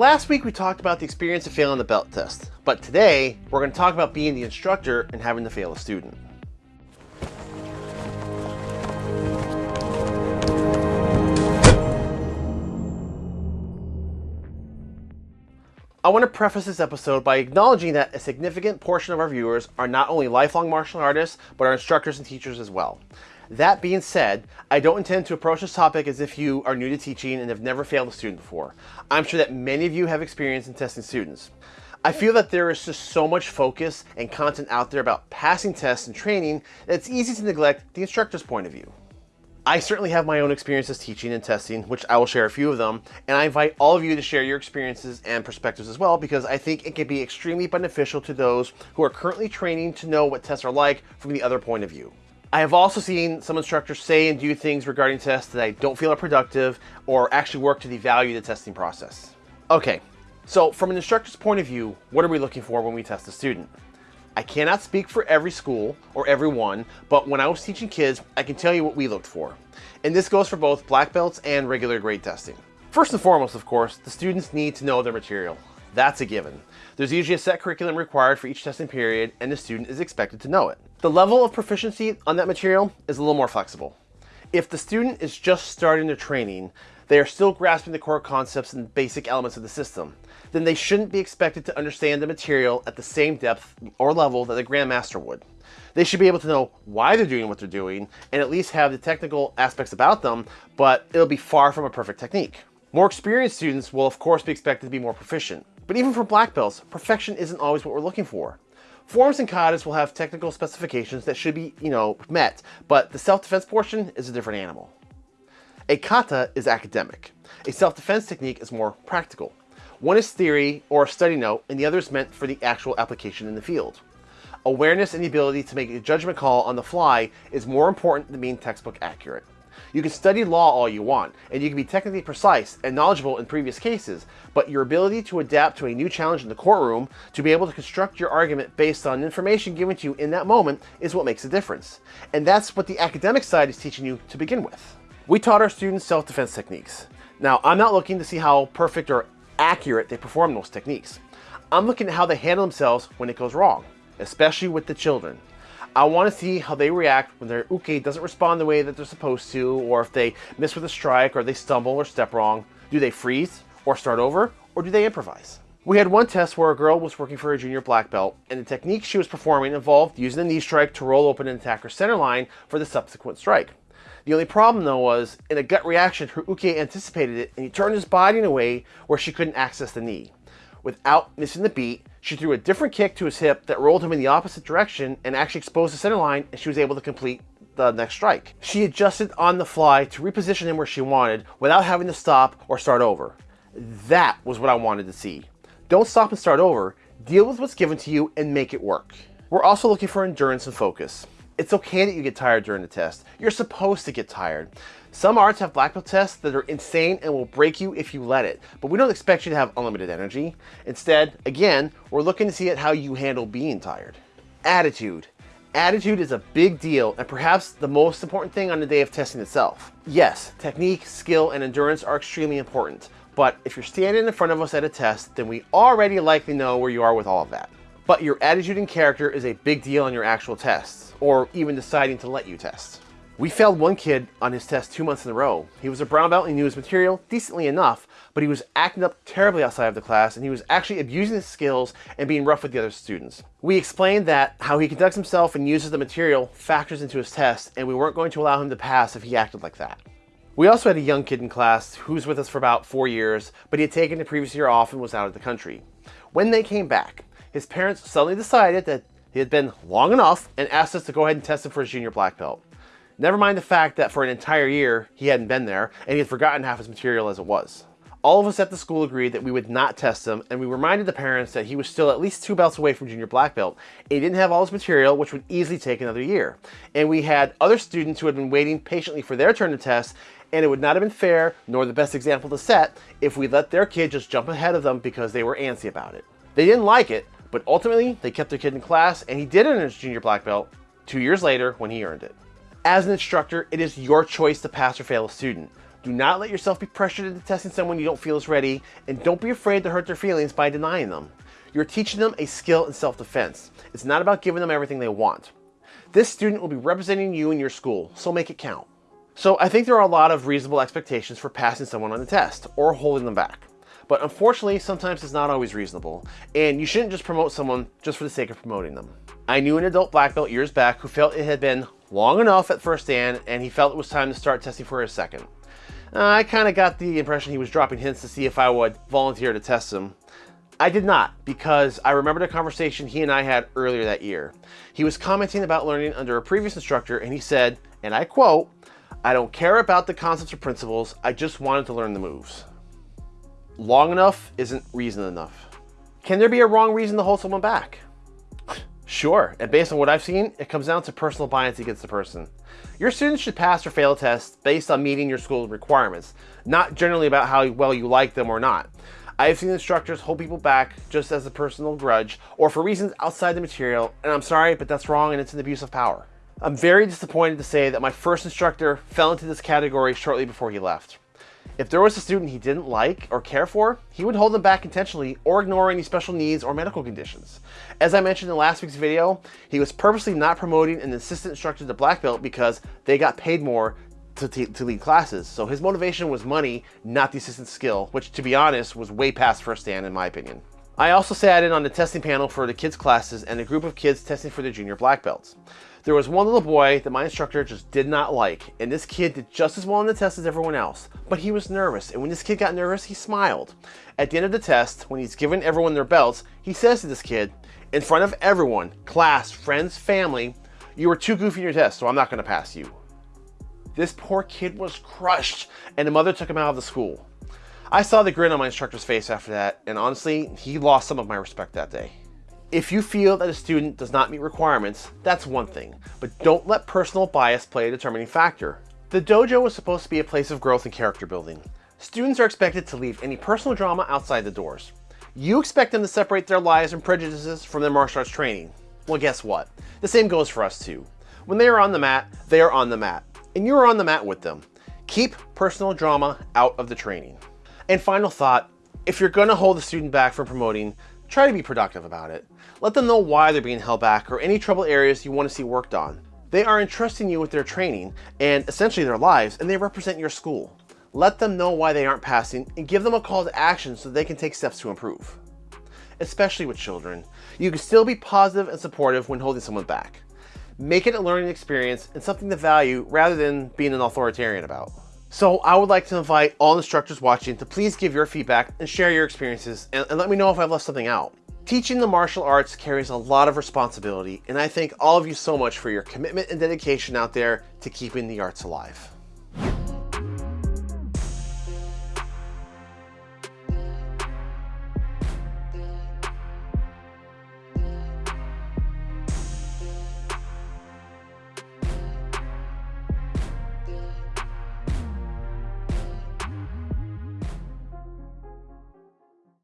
Last week we talked about the experience of failing the belt test, but today we're going to talk about being the instructor and having to fail a student. I want to preface this episode by acknowledging that a significant portion of our viewers are not only lifelong martial artists, but are instructors and teachers as well. That being said, I don't intend to approach this topic as if you are new to teaching and have never failed a student before. I'm sure that many of you have experience in testing students. I feel that there is just so much focus and content out there about passing tests and training that it's easy to neglect the instructor's point of view. I certainly have my own experiences teaching and testing, which I will share a few of them, and I invite all of you to share your experiences and perspectives as well because I think it can be extremely beneficial to those who are currently training to know what tests are like from the other point of view. I have also seen some instructors say and do things regarding tests that I don't feel are productive or actually work to devalue the testing process. Okay, so from an instructor's point of view, what are we looking for when we test a student? I cannot speak for every school or everyone, but when I was teaching kids, I can tell you what we looked for. And this goes for both black belts and regular grade testing. First and foremost, of course, the students need to know their material. That's a given. There's usually a set curriculum required for each testing period, and the student is expected to know it. The level of proficiency on that material is a little more flexible. If the student is just starting their training, they are still grasping the core concepts and basic elements of the system, then they shouldn't be expected to understand the material at the same depth or level that the Grandmaster would. They should be able to know why they're doing what they're doing and at least have the technical aspects about them, but it'll be far from a perfect technique. More experienced students will of course be expected to be more proficient. But even for black belts, perfection isn't always what we're looking for. Forms and katas will have technical specifications that should be, you know, met, but the self-defense portion is a different animal. A kata is academic. A self-defense technique is more practical. One is theory or a study note, and the other is meant for the actual application in the field. Awareness and the ability to make a judgment call on the fly is more important than being textbook accurate. You can study law all you want, and you can be technically precise and knowledgeable in previous cases, but your ability to adapt to a new challenge in the courtroom, to be able to construct your argument based on information given to you in that moment, is what makes a difference. And that's what the academic side is teaching you to begin with. We taught our students self-defense techniques. Now, I'm not looking to see how perfect or accurate they perform those techniques. I'm looking at how they handle themselves when it goes wrong, especially with the children. I want to see how they react when their uke doesn't respond the way that they're supposed to, or if they miss with a strike, or they stumble or step wrong. Do they freeze, or start over, or do they improvise? We had one test where a girl was working for a junior black belt, and the technique she was performing involved using the knee strike to roll open an attacker's center line for the subsequent strike. The only problem though was, in a gut reaction, her uke anticipated it and he turned his body in a way where she couldn't access the knee. Without missing the beat, she threw a different kick to his hip that rolled him in the opposite direction and actually exposed the center line and she was able to complete the next strike. She adjusted on the fly to reposition him where she wanted without having to stop or start over. That was what I wanted to see. Don't stop and start over, deal with what's given to you and make it work. We're also looking for endurance and focus. It's okay that you get tired during the test. You're supposed to get tired. Some arts have black belt tests that are insane and will break you if you let it, but we don't expect you to have unlimited energy. Instead, again, we're looking to see at how you handle being tired. Attitude. Attitude is a big deal and perhaps the most important thing on the day of testing itself. Yes, technique, skill, and endurance are extremely important, but if you're standing in front of us at a test, then we already likely know where you are with all of that. But your attitude and character is a big deal on your actual tests or even deciding to let you test. We failed one kid on his test two months in a row. He was a brown belt and he knew his material decently enough, but he was acting up terribly outside of the class and he was actually abusing his skills and being rough with the other students. We explained that how he conducts himself and uses the material factors into his test and we weren't going to allow him to pass if he acted like that. We also had a young kid in class who was with us for about four years, but he had taken the previous year off and was out of the country. When they came back, his parents suddenly decided that he had been long enough and asked us to go ahead and test him for his junior black belt. Never mind the fact that for an entire year he hadn't been there and he had forgotten half his material as it was. All of us at the school agreed that we would not test him and we reminded the parents that he was still at least two belts away from junior black belt. He didn't have all his material which would easily take another year. And we had other students who had been waiting patiently for their turn to test and it would not have been fair nor the best example to set if we let their kid just jump ahead of them because they were antsy about it. They didn't like it, but ultimately, they kept their kid in class, and he did earn his junior black belt two years later when he earned it. As an instructor, it is your choice to pass or fail a student. Do not let yourself be pressured into testing someone you don't feel is ready, and don't be afraid to hurt their feelings by denying them. You're teaching them a skill in self-defense. It's not about giving them everything they want. This student will be representing you in your school, so make it count. So I think there are a lot of reasonable expectations for passing someone on the test, or holding them back. But unfortunately, sometimes it's not always reasonable, and you shouldn't just promote someone just for the sake of promoting them. I knew an adult black belt years back who felt it had been long enough at first dan, and he felt it was time to start testing for his second. Uh, I kind of got the impression he was dropping hints to see if I would volunteer to test him. I did not, because I remembered a conversation he and I had earlier that year. He was commenting about learning under a previous instructor, and he said, and I quote, I don't care about the concepts or principles, I just wanted to learn the moves. Long enough isn't reason enough. Can there be a wrong reason to hold someone back? Sure, and based on what I've seen, it comes down to personal bias against the person. Your students should pass or fail a test based on meeting your school's requirements, not generally about how well you like them or not. I have seen instructors hold people back just as a personal grudge or for reasons outside the material, and I'm sorry, but that's wrong and it's an abuse of power. I'm very disappointed to say that my first instructor fell into this category shortly before he left. If there was a student he didn't like or care for, he would hold them back intentionally or ignore any special needs or medical conditions. As I mentioned in last week's video, he was purposely not promoting an assistant instructor to black belt because they got paid more to, to, lead classes. So his motivation was money, not the assistant skill, which to be honest was way past first dan in my opinion. I also sat in on the testing panel for the kids classes and a group of kids testing for their junior black belts. There was one little boy that my instructor just did not like, and this kid did just as well on the test as everyone else, but he was nervous, and when this kid got nervous, he smiled. At the end of the test, when he's given everyone their belts, he says to this kid, in front of everyone, class, friends, family, you were too goofy in your test, so I'm not gonna pass you. This poor kid was crushed, and the mother took him out of the school. I saw the grin on my instructor's face after that, and honestly, he lost some of my respect that day. If you feel that a student does not meet requirements, that's one thing, but don't let personal bias play a determining factor. The dojo is supposed to be a place of growth and character building. Students are expected to leave any personal drama outside the doors. You expect them to separate their lives and prejudices from their martial arts training. Well, guess what? The same goes for us too. When they are on the mat, they are on the mat, and you are on the mat with them. Keep personal drama out of the training. And final thought, if you're gonna hold a student back from promoting, try to be productive about it. Let them know why they're being held back or any trouble areas you want to see worked on. They are entrusting you with their training and essentially their lives, and they represent your school. Let them know why they aren't passing and give them a call to action so they can take steps to improve. Especially with children, you can still be positive and supportive when holding someone back. Make it a learning experience and something to value rather than being an authoritarian about. So I would like to invite all instructors watching to please give your feedback and share your experiences and, and let me know if I've left something out. Teaching the martial arts carries a lot of responsibility, and I thank all of you so much for your commitment and dedication out there to keeping the arts alive.